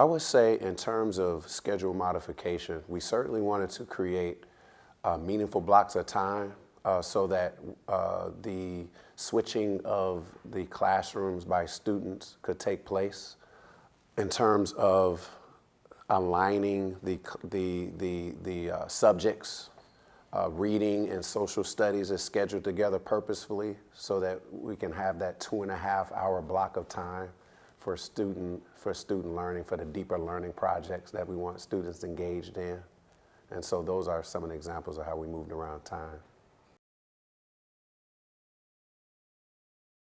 I would say in terms of schedule modification, we certainly wanted to create uh, meaningful blocks of time uh, so that uh, the switching of the classrooms by students could take place in terms of aligning the, the, the, the uh, subjects. Uh, reading and social studies is scheduled together purposefully so that we can have that two and a half hour block of time for student, for student learning, for the deeper learning projects that we want students engaged in. And so those are some of the examples of how we moved around time.